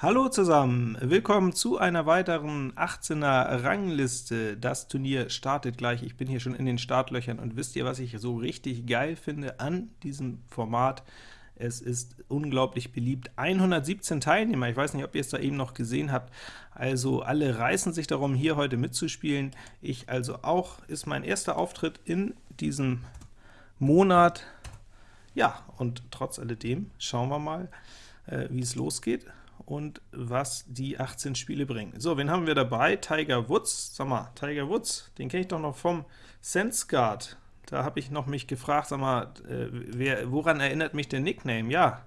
Hallo zusammen, willkommen zu einer weiteren 18er Rangliste. Das Turnier startet gleich, ich bin hier schon in den Startlöchern und wisst ihr, was ich so richtig geil finde an diesem Format? Es ist unglaublich beliebt. 117 Teilnehmer, ich weiß nicht, ob ihr es da eben noch gesehen habt, also alle reißen sich darum, hier heute mitzuspielen. Ich also auch, ist mein erster Auftritt in diesem Monat. Ja, und trotz alledem schauen wir mal, äh, wie es losgeht und was die 18 Spiele bringen. So, wen haben wir dabei? Tiger Woods. Sag mal, Tiger Woods, den kenne ich doch noch vom SenseGuard. Da habe ich noch mich gefragt, sag mal, äh, wer, woran erinnert mich der Nickname? Ja,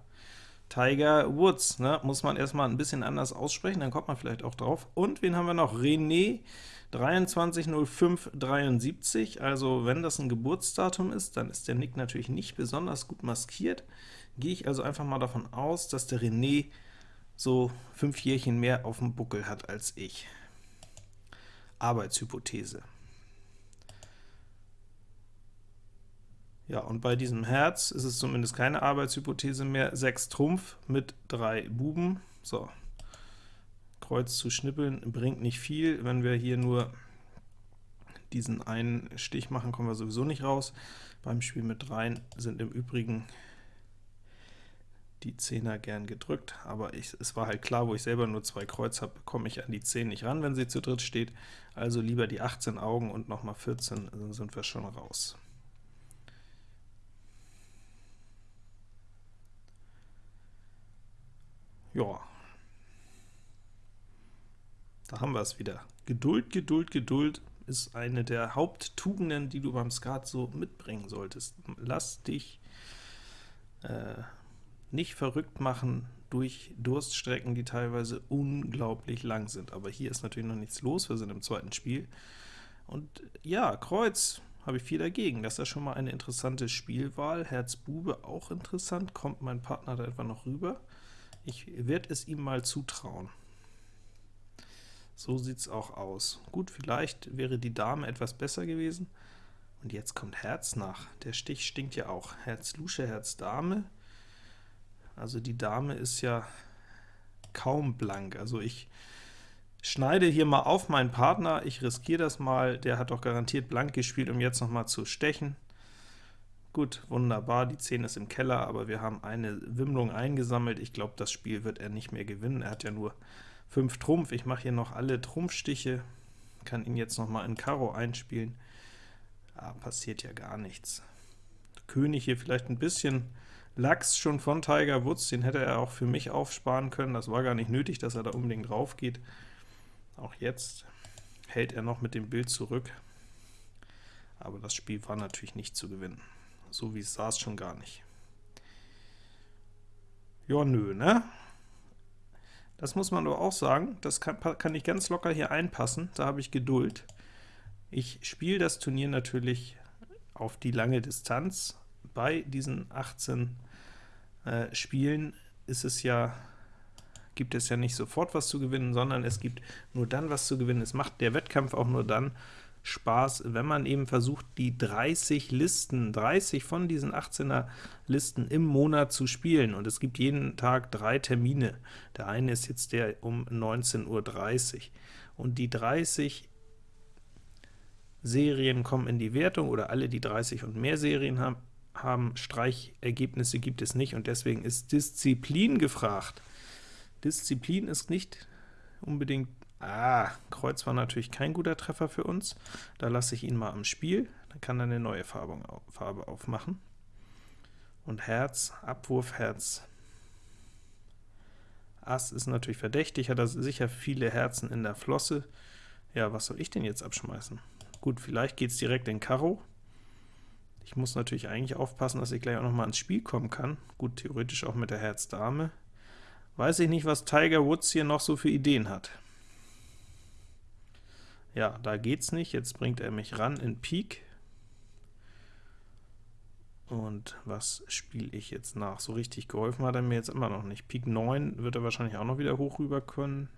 Tiger Woods, ne? muss man erstmal ein bisschen anders aussprechen, dann kommt man vielleicht auch drauf. Und wen haben wir noch? René 230573, also wenn das ein Geburtsdatum ist, dann ist der Nick natürlich nicht besonders gut maskiert. Gehe ich also einfach mal davon aus, dass der René so fünf Jährchen mehr auf dem Buckel hat als ich. Arbeitshypothese. Ja, und bei diesem Herz ist es zumindest keine Arbeitshypothese mehr. 6 Trumpf mit 3 Buben. So, Kreuz zu schnippeln bringt nicht viel. Wenn wir hier nur diesen einen Stich machen, kommen wir sowieso nicht raus. Beim Spiel mit 3 sind im Übrigen die Zehner gern gedrückt, aber ich, es war halt klar, wo ich selber nur zwei Kreuz habe, komme ich an die 10 nicht ran, wenn sie zu dritt steht, also lieber die 18 Augen und nochmal 14, dann sind wir schon raus. Ja, da haben wir es wieder. Geduld, Geduld, Geduld ist eine der Haupttugenden, die du beim Skat so mitbringen solltest. Lass dich äh, nicht verrückt machen durch Durststrecken, die teilweise unglaublich lang sind. Aber hier ist natürlich noch nichts los, wir sind im zweiten Spiel. Und ja, Kreuz habe ich viel dagegen. Das ist ja schon mal eine interessante Spielwahl. Herz Bube auch interessant. Kommt mein Partner da etwa noch rüber? Ich werde es ihm mal zutrauen. So sieht es auch aus. Gut, vielleicht wäre die Dame etwas besser gewesen. Und jetzt kommt Herz nach. Der Stich stinkt ja auch. Herz Lusche, Herz Dame. Also die Dame ist ja kaum blank. Also ich schneide hier mal auf meinen Partner, ich riskiere das mal, der hat doch garantiert blank gespielt, um jetzt noch mal zu stechen. Gut, wunderbar, die 10 ist im Keller, aber wir haben eine Wimmlung eingesammelt. Ich glaube, das Spiel wird er nicht mehr gewinnen. Er hat ja nur 5 Trumpf. Ich mache hier noch alle Trumpfstiche, kann ihn jetzt noch mal in Karo einspielen. Ah, passiert ja gar nichts. König hier vielleicht ein bisschen Lachs schon von Tiger Woods, den hätte er auch für mich aufsparen können, das war gar nicht nötig, dass er da unbedingt drauf geht. Auch jetzt hält er noch mit dem Bild zurück, aber das Spiel war natürlich nicht zu gewinnen. So wie es saß schon gar nicht. Ja, nö, ne? Das muss man aber auch sagen, das kann, kann ich ganz locker hier einpassen, da habe ich Geduld. Ich spiele das Turnier natürlich auf die lange Distanz, bei diesen 18 äh, Spielen ist es ja, gibt es ja nicht sofort was zu gewinnen, sondern es gibt nur dann was zu gewinnen. Es macht der Wettkampf auch nur dann Spaß, wenn man eben versucht, die 30 Listen, 30 von diesen 18er Listen im Monat zu spielen. Und es gibt jeden Tag drei Termine. Der eine ist jetzt der um 19.30 Uhr. Und die 30 Serien kommen in die Wertung, oder alle, die 30 und mehr Serien haben, haben, Streichergebnisse gibt es nicht, und deswegen ist Disziplin gefragt. Disziplin ist nicht unbedingt Ah, Kreuz war natürlich kein guter Treffer für uns. Da lasse ich ihn mal am Spiel, dann kann er eine neue Farbe, Farbe aufmachen. Und Herz, Abwurf, Herz. Ass ist natürlich verdächtig, hat er sicher viele Herzen in der Flosse. Ja, was soll ich denn jetzt abschmeißen? Gut, vielleicht geht es direkt in Karo. Ich muss natürlich eigentlich aufpassen, dass ich gleich auch noch mal ins Spiel kommen kann. Gut, theoretisch auch mit der Herz-Dame. Weiß ich nicht, was Tiger Woods hier noch so für Ideen hat. Ja, da geht's nicht. Jetzt bringt er mich ran in Pik. Und was spiele ich jetzt nach? So richtig geholfen hat er mir jetzt immer noch nicht. Pik 9 wird er wahrscheinlich auch noch wieder hoch rüber können.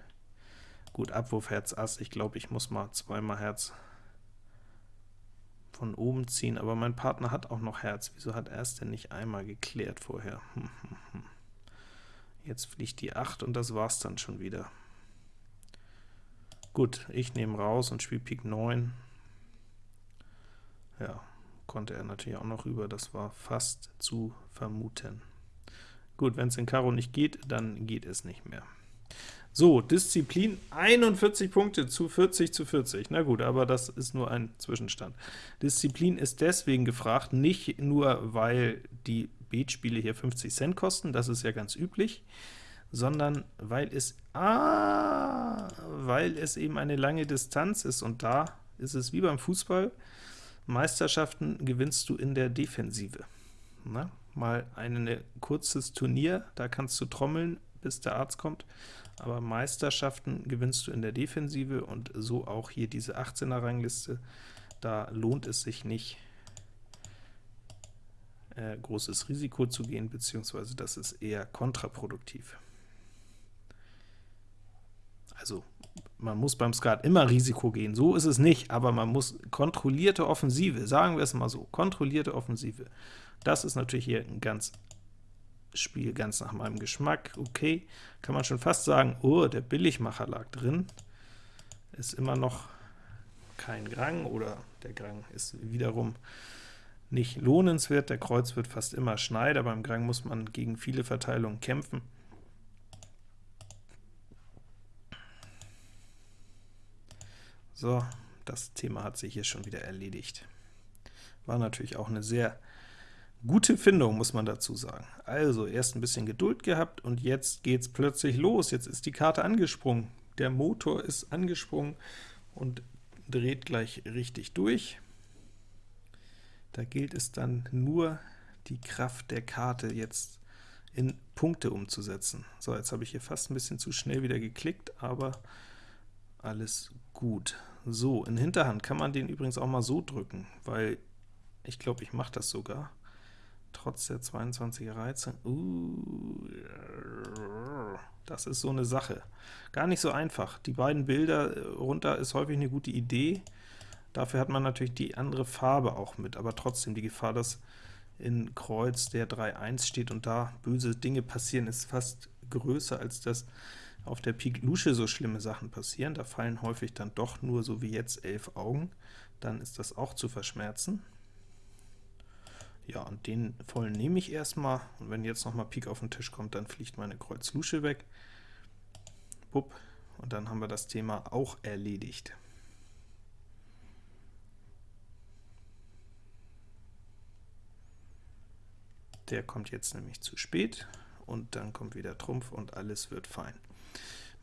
Gut, Abwurf Herz Ass. Ich glaube, ich muss mal zweimal Herz von oben ziehen, aber mein Partner hat auch noch Herz. Wieso hat er es denn nicht einmal geklärt vorher? Hm, hm, hm. Jetzt fliegt die 8 und das war's dann schon wieder. Gut, ich nehme raus und spiele Pik 9. Ja, konnte er natürlich auch noch rüber, das war fast zu vermuten. Gut, wenn es in Karo nicht geht, dann geht es nicht mehr. So, Disziplin 41 Punkte zu 40 zu 40. Na gut, aber das ist nur ein Zwischenstand. Disziplin ist deswegen gefragt, nicht nur, weil die Beatspiele hier 50 Cent kosten, das ist ja ganz üblich, sondern weil es, ah, weil es eben eine lange Distanz ist, und da ist es wie beim Fußball, Meisterschaften gewinnst du in der Defensive. Na, mal ein ne, kurzes Turnier, da kannst du trommeln, bis der Arzt kommt, aber Meisterschaften gewinnst du in der Defensive, und so auch hier diese 18er-Rangliste, da lohnt es sich nicht, äh, großes Risiko zu gehen, beziehungsweise das ist eher kontraproduktiv. Also man muss beim Skat immer Risiko gehen, so ist es nicht, aber man muss kontrollierte Offensive, sagen wir es mal so, kontrollierte Offensive. Das ist natürlich hier ein ganz Spiel ganz nach meinem Geschmack, okay, kann man schon fast sagen, oh, der Billigmacher lag drin, ist immer noch kein Grang, oder der Grang ist wiederum nicht lohnenswert, der Kreuz wird fast immer Schneider, beim Grang muss man gegen viele Verteilungen kämpfen. So, das Thema hat sich hier schon wieder erledigt. War natürlich auch eine sehr gute Findung, muss man dazu sagen. Also, erst ein bisschen Geduld gehabt, und jetzt geht's plötzlich los. Jetzt ist die Karte angesprungen. Der Motor ist angesprungen und dreht gleich richtig durch. Da gilt es dann nur, die Kraft der Karte jetzt in Punkte umzusetzen. So, jetzt habe ich hier fast ein bisschen zu schnell wieder geklickt, aber alles gut. So, in Hinterhand kann man den übrigens auch mal so drücken, weil ich glaube, ich mache das sogar, trotz der 22er Reize. Uh, das ist so eine Sache. Gar nicht so einfach. Die beiden Bilder runter ist häufig eine gute Idee, Dafür hat man natürlich die andere Farbe auch mit, aber trotzdem die Gefahr, dass in Kreuz der 3-1 steht und da böse Dinge passieren, ist fast größer, als dass auf der Pik Lusche so schlimme Sachen passieren. Da fallen häufig dann doch nur, so wie jetzt, elf Augen. Dann ist das auch zu verschmerzen. Ja, und den vollen nehme ich erstmal, und wenn jetzt nochmal Pik auf den Tisch kommt, dann fliegt meine Kreuz Lusche weg. Bupp, und dann haben wir das Thema auch erledigt. Der kommt jetzt nämlich zu spät, und dann kommt wieder Trumpf, und alles wird fein.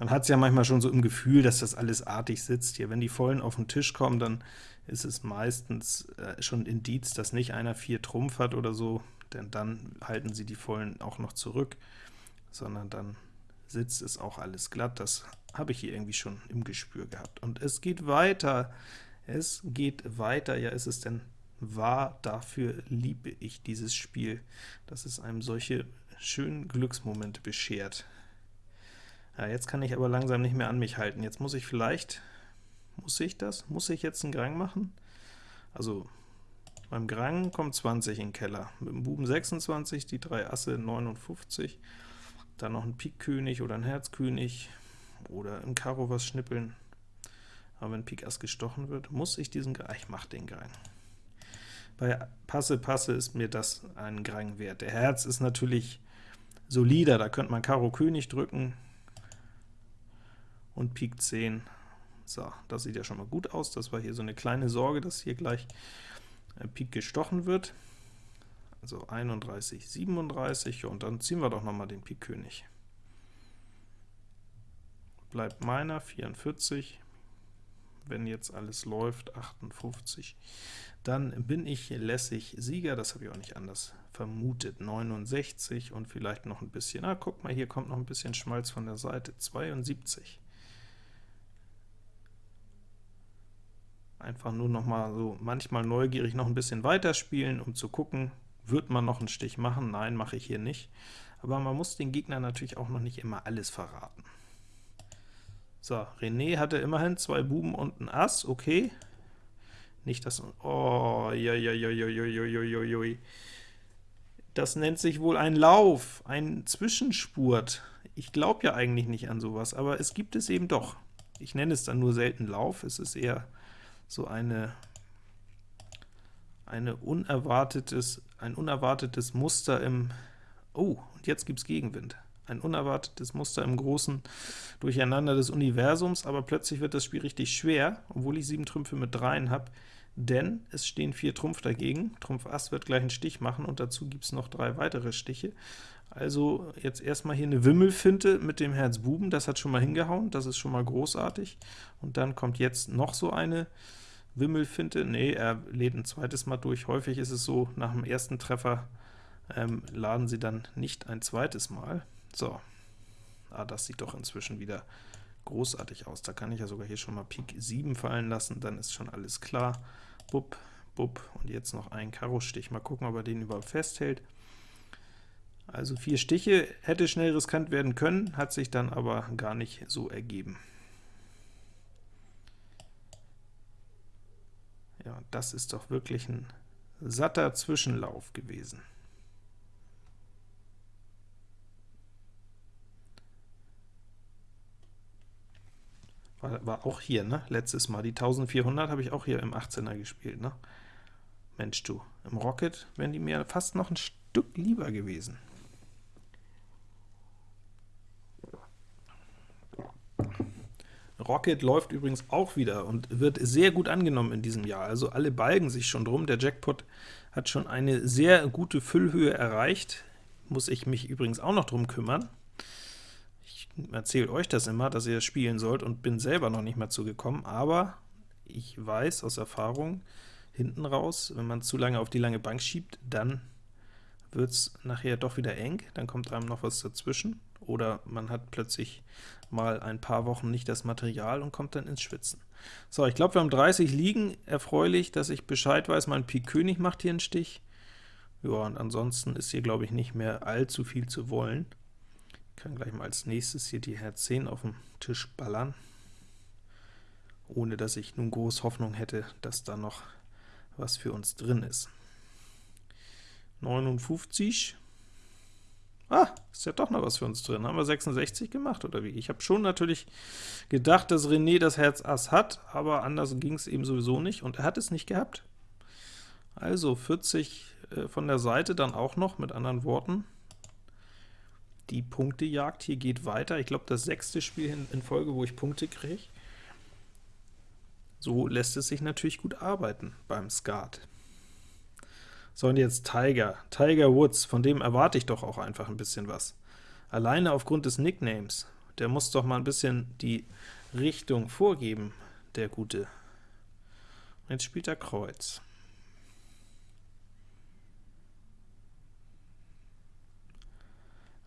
Man hat es ja manchmal schon so im Gefühl, dass das alles artig sitzt. Hier, wenn die Vollen auf den Tisch kommen, dann ist es meistens äh, schon Indiz, dass nicht einer 4 Trumpf hat oder so, denn dann halten sie die Vollen auch noch zurück, sondern dann sitzt es auch alles glatt. Das habe ich hier irgendwie schon im Gespür gehabt. Und es geht weiter. Es geht weiter. Ja, ist es denn war, dafür liebe ich dieses Spiel, dass es einem solche schönen Glücksmomente beschert. Ja, jetzt kann ich aber langsam nicht mehr an mich halten. Jetzt muss ich vielleicht, muss ich das? Muss ich jetzt einen Grang machen? Also beim Grang kommt 20 in den Keller, mit dem Buben 26, die drei Asse 59, dann noch ein Pik-König oder ein Herzkönig oder im Karo was schnippeln. Aber wenn Pik Ass gestochen wird, muss ich diesen Grang, ich mache den Grang. Bei Passe, Passe ist mir das ein Grang wert. Der Herz ist natürlich solider, da könnte man Karo König drücken und Pik 10. So, das sieht ja schon mal gut aus. Das war hier so eine kleine Sorge, dass hier gleich Pik gestochen wird. Also 31, 37, und dann ziehen wir doch noch mal den Pik König. Bleibt meiner, 44, wenn jetzt alles läuft, 58 dann bin ich lässig Sieger, das habe ich auch nicht anders vermutet, 69 und vielleicht noch ein bisschen, ah, guck mal, hier kommt noch ein bisschen Schmalz von der Seite, 72. Einfach nur noch mal so manchmal neugierig noch ein bisschen weiterspielen, um zu gucken, wird man noch einen Stich machen? Nein, mache ich hier nicht. Aber man muss den Gegner natürlich auch noch nicht immer alles verraten. So, René hatte immerhin zwei Buben und ein Ass, okay. Nicht das... Oh, ja, ja, ja, ja, ja, ja, ja, ja. Das nennt sich wohl ein Lauf, ein Zwischenspurt. Ich glaube ja eigentlich nicht an sowas, aber es gibt es eben doch. Ich nenne es dann nur selten Lauf, es ist eher so eine, eine unerwartetes, ein unerwartetes Muster im Oh, und jetzt gibt es Gegenwind. Ein unerwartetes Muster im großen Durcheinander des Universums, aber plötzlich wird das Spiel richtig schwer, obwohl ich sieben Trümpfe mit dreien habe, denn es stehen vier Trumpf dagegen. Trumpf Ass wird gleich einen Stich machen, und dazu gibt es noch drei weitere Stiche. Also jetzt erstmal hier eine Wimmelfinte mit dem Herz Buben, das hat schon mal hingehauen, das ist schon mal großartig. Und dann kommt jetzt noch so eine Wimmelfinte, nee, er lädt ein zweites Mal durch. Häufig ist es so, nach dem ersten Treffer ähm, laden sie dann nicht ein zweites Mal. So, ah, das sieht doch inzwischen wieder großartig aus. Da kann ich ja sogar hier schon mal Pik 7 fallen lassen, dann ist schon alles klar. Bupp, bupp, und jetzt noch ein Karo-Stich. Mal gucken, ob er den überhaupt festhält. Also vier Stiche hätte schnell riskant werden können, hat sich dann aber gar nicht so ergeben. Ja, das ist doch wirklich ein satter Zwischenlauf gewesen. War, war auch hier, ne? Letztes Mal. Die 1400 habe ich auch hier im 18er gespielt, ne? Mensch du, im Rocket wären die mir fast noch ein Stück lieber gewesen. Rocket läuft übrigens auch wieder und wird sehr gut angenommen in diesem Jahr. Also alle balgen sich schon drum. Der Jackpot hat schon eine sehr gute Füllhöhe erreicht. Muss ich mich übrigens auch noch drum kümmern erzähle euch das immer, dass ihr spielen sollt und bin selber noch nicht mal zugekommen, aber ich weiß aus Erfahrung, hinten raus, wenn man zu lange auf die lange Bank schiebt, dann wird es nachher doch wieder eng, dann kommt einem noch was dazwischen, oder man hat plötzlich mal ein paar Wochen nicht das Material und kommt dann ins Schwitzen. So, ich glaube, wir haben 30 liegen, erfreulich, dass ich Bescheid weiß, mein Pik König macht hier einen Stich. Ja, und ansonsten ist hier, glaube ich, nicht mehr allzu viel zu wollen kann gleich mal als nächstes hier die Herz 10 auf dem Tisch ballern, ohne dass ich nun groß Hoffnung hätte, dass da noch was für uns drin ist. 59. Ah, ist ja doch noch was für uns drin. Haben wir 66 gemacht, oder wie? Ich habe schon natürlich gedacht, dass René das Herz Ass hat, aber anders ging es eben sowieso nicht, und er hat es nicht gehabt. Also 40 äh, von der Seite dann auch noch, mit anderen Worten, die Punktejagd hier geht weiter. Ich glaube, das sechste Spiel in, in Folge, wo ich Punkte kriege. So lässt es sich natürlich gut arbeiten beim Skat. So, und jetzt Tiger. Tiger Woods, von dem erwarte ich doch auch einfach ein bisschen was. Alleine aufgrund des Nicknames. Der muss doch mal ein bisschen die Richtung vorgeben, der Gute. Jetzt spielt er Kreuz.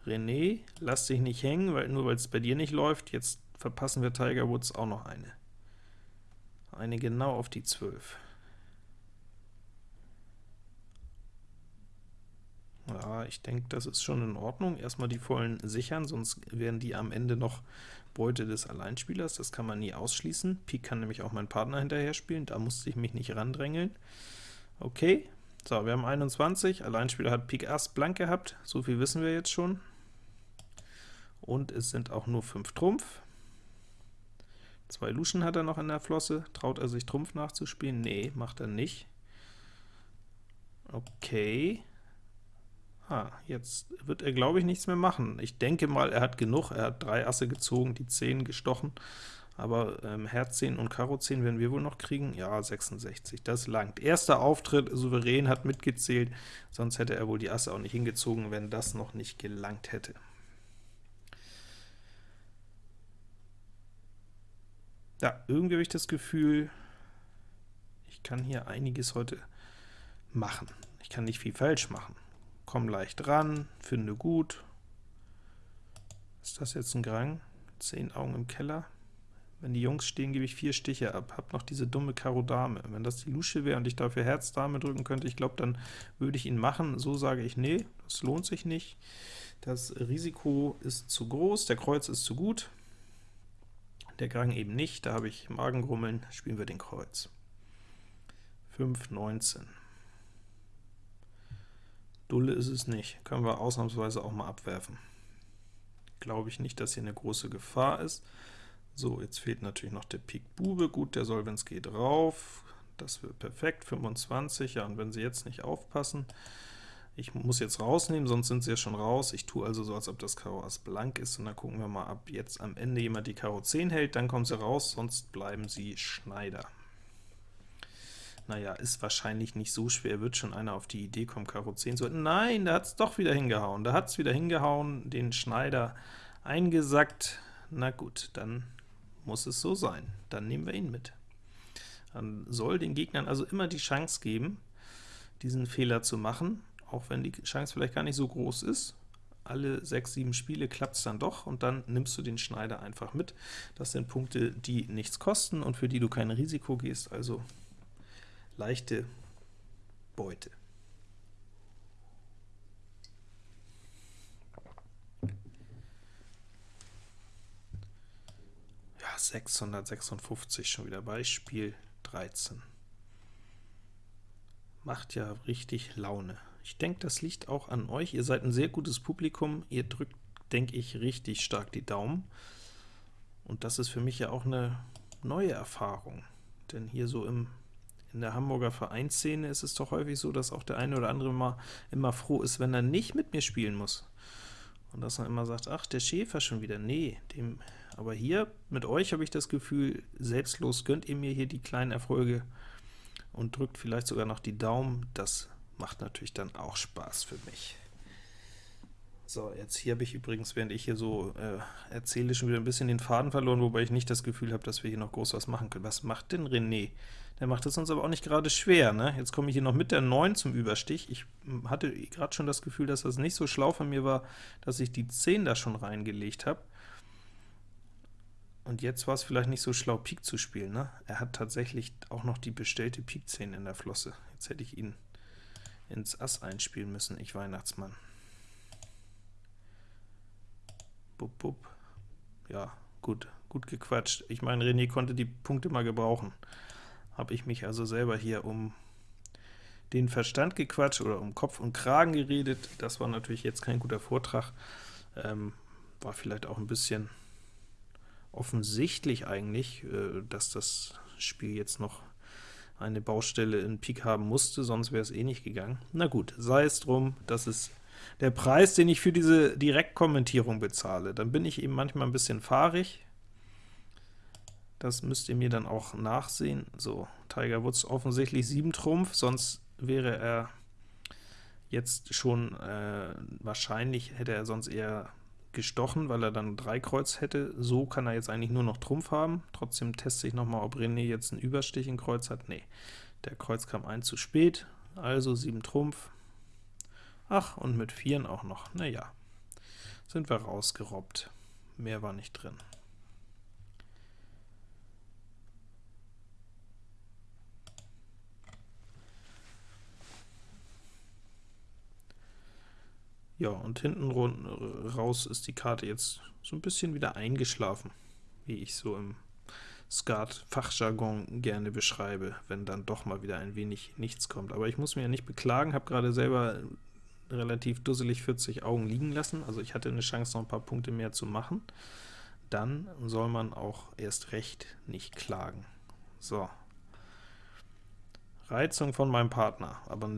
René, lass dich nicht hängen, weil nur weil es bei dir nicht läuft, jetzt verpassen wir Tiger Woods auch noch eine. Eine genau auf die 12. Ich denke, das ist schon in Ordnung. Erstmal die vollen sichern, sonst wären die am Ende noch Beute des Alleinspielers. Das kann man nie ausschließen. Pik kann nämlich auch mein Partner hinterher spielen, da musste ich mich nicht randrängeln. Okay, so, wir haben 21, Alleinspieler hat Pik Ass blank gehabt, so viel wissen wir jetzt schon und es sind auch nur 5 Trumpf. Zwei Luschen hat er noch in der Flosse. Traut er sich Trumpf nachzuspielen? Nee, macht er nicht. Okay. Ah, jetzt wird er, glaube ich, nichts mehr machen. Ich denke mal, er hat genug. Er hat drei Asse gezogen, die 10 gestochen. Aber ähm, Herz 10 und Karo 10 werden wir wohl noch kriegen. Ja, 66, das langt. Erster Auftritt, souverän, hat mitgezählt, sonst hätte er wohl die Asse auch nicht hingezogen, wenn das noch nicht gelangt hätte. Ja, irgendwie habe ich das Gefühl, ich kann hier einiges heute machen. Ich kann nicht viel falsch machen. Komm leicht ran, finde gut. Ist das jetzt ein Grang? Zehn Augen im Keller. Wenn die Jungs stehen, gebe ich vier Stiche ab. Hab noch diese dumme Karo Dame. Wenn das die Lusche wäre und ich dafür Herz Dame drücken könnte, ich glaube, dann würde ich ihn machen. So sage ich, nee, das lohnt sich nicht. Das Risiko ist zu groß, der Kreuz ist zu gut der Grang eben nicht, da habe ich Magengrummeln, spielen wir den Kreuz. 5, 19. Dulle ist es nicht, können wir ausnahmsweise auch mal abwerfen. glaube ich nicht, dass hier eine große Gefahr ist. So, jetzt fehlt natürlich noch der Pik Bube. Gut, der Solvenz geht rauf. Das wird perfekt, 25. Ja, und wenn Sie jetzt nicht aufpassen, ich muss jetzt rausnehmen, sonst sind sie ja schon raus. Ich tue also so, als ob das Karo Ass blank ist, und dann gucken wir mal, ob jetzt am Ende jemand die Karo 10 hält, dann kommen sie raus, sonst bleiben sie Schneider. Naja, ist wahrscheinlich nicht so schwer, wird schon einer auf die Idee kommen, Karo 10 zu. Nein, da hat es doch wieder hingehauen, da hat es wieder hingehauen, den Schneider eingesackt. Na gut, dann muss es so sein, dann nehmen wir ihn mit. Dann soll den Gegnern also immer die Chance geben, diesen Fehler zu machen, auch wenn die Chance vielleicht gar nicht so groß ist. Alle 6, 7 Spiele klappt es dann doch, und dann nimmst du den Schneider einfach mit. Das sind Punkte, die nichts kosten und für die du kein Risiko gehst, also leichte Beute. Ja, 656 schon wieder Beispiel 13. Macht ja richtig Laune. Ich denke, das liegt auch an euch. Ihr seid ein sehr gutes Publikum. Ihr drückt, denke ich, richtig stark die Daumen. Und das ist für mich ja auch eine neue Erfahrung. Denn hier so im, in der Hamburger Vereinsszene ist es doch häufig so, dass auch der eine oder andere mal immer froh ist, wenn er nicht mit mir spielen muss. Und dass man immer sagt, ach, der Schäfer schon wieder. Nee, dem, aber hier mit euch habe ich das Gefühl, selbstlos gönnt ihr mir hier die kleinen Erfolge und drückt vielleicht sogar noch die Daumen. Das macht natürlich dann auch Spaß für mich. So, jetzt hier habe ich übrigens, während ich hier so äh, erzähle, schon wieder ein bisschen den Faden verloren, wobei ich nicht das Gefühl habe, dass wir hier noch groß was machen können. Was macht denn René? Der macht es uns aber auch nicht gerade schwer. Ne? Jetzt komme ich hier noch mit der 9 zum Überstich. Ich hm, hatte gerade schon das Gefühl, dass das nicht so schlau von mir war, dass ich die 10 da schon reingelegt habe. Und jetzt war es vielleicht nicht so schlau, Pik zu spielen. Ne? Er hat tatsächlich auch noch die bestellte Pik 10 in der Flosse. Jetzt hätte ich ihn ins Ass einspielen müssen, ich Weihnachtsmann. Bup, bup. Ja, gut, gut gequatscht. Ich meine, René konnte die Punkte mal gebrauchen. Habe ich mich also selber hier um den Verstand gequatscht oder um Kopf und Kragen geredet. Das war natürlich jetzt kein guter Vortrag. Ähm, war vielleicht auch ein bisschen offensichtlich eigentlich, äh, dass das Spiel jetzt noch eine Baustelle in Pik haben musste, sonst wäre es eh nicht gegangen. Na gut, sei es drum, das ist der Preis, den ich für diese Direktkommentierung bezahle. Dann bin ich eben manchmal ein bisschen fahrig. Das müsst ihr mir dann auch nachsehen. So, Tiger Woods offensichtlich 7 Trumpf, sonst wäre er jetzt schon, äh, wahrscheinlich hätte er sonst eher gestochen, weil er dann 3 Kreuz hätte. So kann er jetzt eigentlich nur noch Trumpf haben. Trotzdem teste ich nochmal, ob René jetzt einen Überstich in Kreuz hat. Nee, der Kreuz kam ein zu spät, also 7 Trumpf. Ach, und mit 4 auch noch. Naja, sind wir rausgerobbt. Mehr war nicht drin. Ja, und hinten raus ist die Karte jetzt so ein bisschen wieder eingeschlafen, wie ich so im Skat-Fachjargon gerne beschreibe, wenn dann doch mal wieder ein wenig nichts kommt. Aber ich muss mich ja nicht beklagen, habe gerade selber relativ dusselig 40 Augen liegen lassen, also ich hatte eine Chance, noch ein paar Punkte mehr zu machen. Dann soll man auch erst recht nicht klagen. So. Reizung von meinem Partner, aber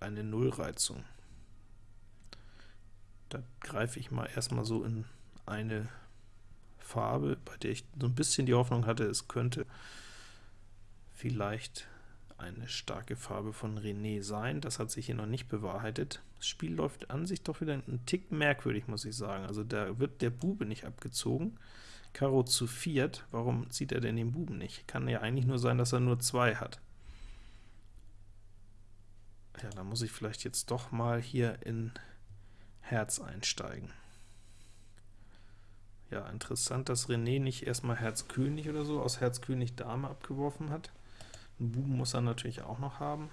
eine Nullreizung. Da greife ich mal erstmal so in eine Farbe, bei der ich so ein bisschen die Hoffnung hatte, es könnte vielleicht eine starke Farbe von René sein. Das hat sich hier noch nicht bewahrheitet. Das Spiel läuft an sich doch wieder einen Tick merkwürdig, muss ich sagen. Also da wird der Bube nicht abgezogen. Karo zu viert, warum zieht er denn den Buben nicht? Kann ja eigentlich nur sein, dass er nur zwei hat. Ja, da muss ich vielleicht jetzt doch mal hier in Herz einsteigen. Ja, interessant, dass René nicht erstmal Herz König oder so aus Herz König Dame abgeworfen hat. Einen Buben muss er natürlich auch noch haben.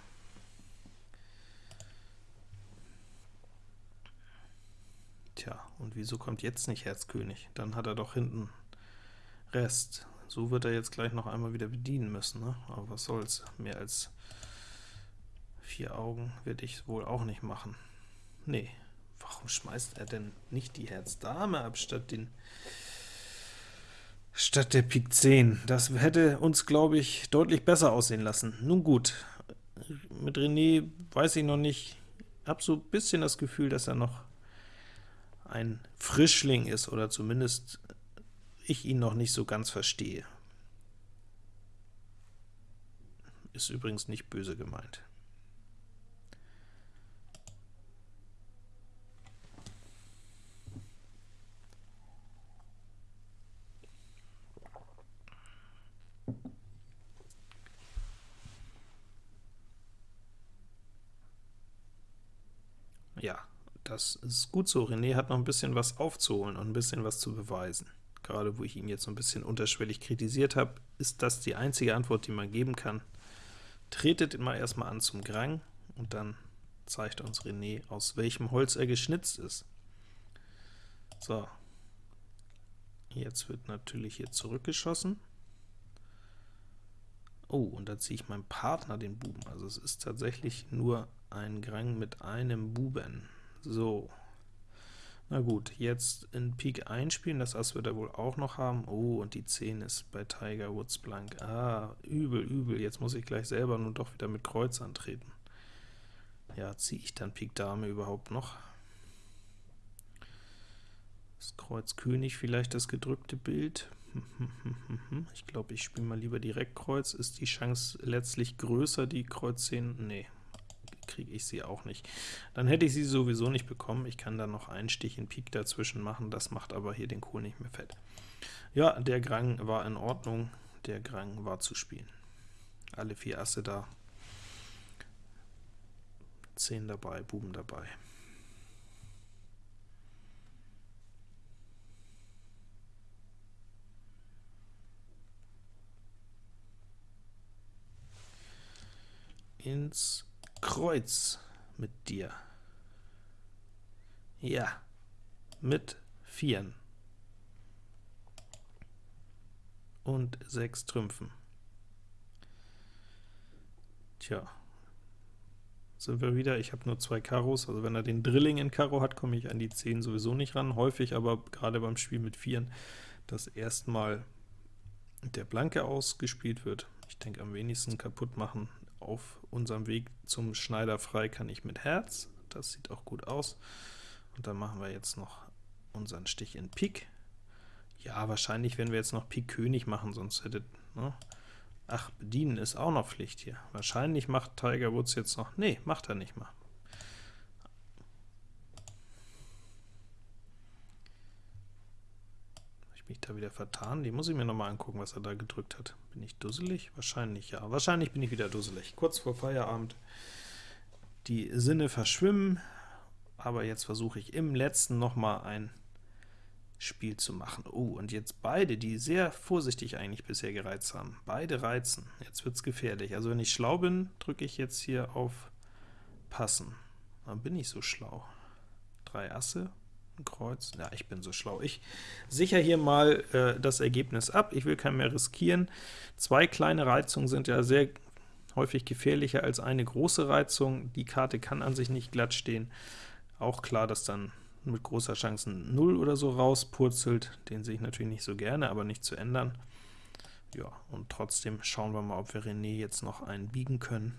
Tja, und wieso kommt jetzt nicht Herz König? Dann hat er doch hinten Rest. So wird er jetzt gleich noch einmal wieder bedienen müssen, ne? aber was soll's, mehr als vier Augen werde ich wohl auch nicht machen. Nee, Warum schmeißt er denn nicht die Herz Dame ab, statt den statt der Pik 10? Das hätte uns, glaube ich, deutlich besser aussehen lassen. Nun gut, mit René weiß ich noch nicht, habe so ein bisschen das Gefühl, dass er noch ein Frischling ist, oder zumindest ich ihn noch nicht so ganz verstehe. Ist übrigens nicht böse gemeint. Ja, das ist gut so. René hat noch ein bisschen was aufzuholen und ein bisschen was zu beweisen. Gerade wo ich ihn jetzt so ein bisschen unterschwellig kritisiert habe, ist das die einzige Antwort, die man geben kann. Tretet immer erstmal an zum Grang, und dann zeigt uns René, aus welchem Holz er geschnitzt ist. So, jetzt wird natürlich hier zurückgeschossen. Oh, und da ziehe ich meinem Partner den Buben. Also es ist tatsächlich nur ein Grang mit einem Buben. So. Na gut, jetzt in Pik einspielen, das Ass wird er wohl auch noch haben. Oh, und die 10 ist bei Tiger Woods blank. Ah, übel, übel. Jetzt muss ich gleich selber nun doch wieder mit Kreuz antreten. Ja, ziehe ich dann Pik Dame überhaupt noch? Das Kreuz König vielleicht das gedrückte Bild. Ich glaube, ich spiele mal lieber direkt Kreuz. Ist die Chance letztlich größer, die Kreuz 10? Nee, kriege ich sie auch nicht. Dann hätte ich sie sowieso nicht bekommen. Ich kann dann noch einen Stich in Pik dazwischen machen, das macht aber hier den Kohl nicht mehr fett. Ja, der Grang war in Ordnung, der Grang war zu spielen. Alle vier Asse da, 10 dabei, Buben dabei. ins Kreuz mit dir. Ja, mit Vieren. Und sechs Trümpfen. Tja, sind wir wieder. Ich habe nur zwei Karos, also wenn er den Drilling in Karo hat, komme ich an die 10 sowieso nicht ran. Häufig aber gerade beim Spiel mit Vieren, dass erstmal der Blanke ausgespielt wird. Ich denke, am wenigsten kaputt machen auf unserem Weg zum Schneider frei kann ich mit Herz, das sieht auch gut aus. Und dann machen wir jetzt noch unseren Stich in Pik. Ja, wahrscheinlich werden wir jetzt noch Pik König machen, sonst hätte... Ne? Ach, bedienen ist auch noch Pflicht hier. Wahrscheinlich macht Tiger Woods jetzt noch... Nee, macht er nicht mal. Ich mich da wieder vertan? Die muss ich mir noch mal angucken, was er da gedrückt hat. Bin ich dusselig? Wahrscheinlich ja. Wahrscheinlich bin ich wieder dusselig. Kurz vor Feierabend. Die Sinne verschwimmen, aber jetzt versuche ich im letzten noch mal ein Spiel zu machen. Oh, und jetzt beide, die sehr vorsichtig eigentlich bisher gereizt haben, beide reizen. Jetzt wird es gefährlich. Also wenn ich schlau bin, drücke ich jetzt hier auf Passen. Dann bin ich so schlau. Drei Asse, Kreuz. Ja, ich bin so schlau. Ich sichere hier mal äh, das Ergebnis ab. Ich will kein mehr riskieren. Zwei kleine Reizungen sind ja sehr häufig gefährlicher als eine große Reizung. Die Karte kann an sich nicht glatt stehen. Auch klar, dass dann mit großer Chance ein 0 oder so rauspurzelt. Den sehe ich natürlich nicht so gerne, aber nicht zu ändern. Ja, und trotzdem schauen wir mal, ob wir René jetzt noch einen biegen können.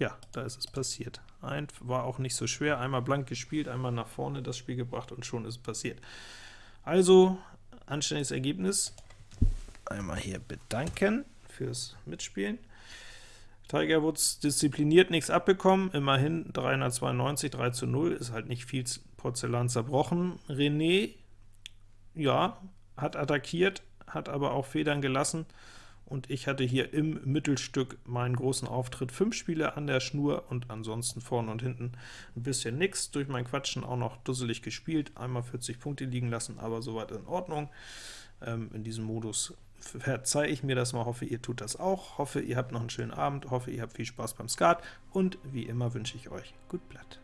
Ja, da ist es passiert. Ein war auch nicht so schwer, einmal blank gespielt, einmal nach vorne das Spiel gebracht und schon ist es passiert. Also, anständiges Ergebnis. Einmal hier bedanken fürs Mitspielen. Tiger Woods diszipliniert nichts abbekommen, immerhin 392, 3 zu 0, ist halt nicht viel Porzellan zerbrochen. René, ja, hat attackiert, hat aber auch Federn gelassen, und ich hatte hier im Mittelstück meinen großen Auftritt. Fünf Spiele an der Schnur und ansonsten vorne und hinten ein bisschen nix. Durch mein Quatschen auch noch dusselig gespielt, einmal 40 Punkte liegen lassen, aber soweit in Ordnung. Ähm, in diesem Modus verzeihe ich mir das mal, hoffe ihr tut das auch, hoffe ihr habt noch einen schönen Abend, hoffe ihr habt viel Spaß beim Skat und wie immer wünsche ich euch gut Blatt.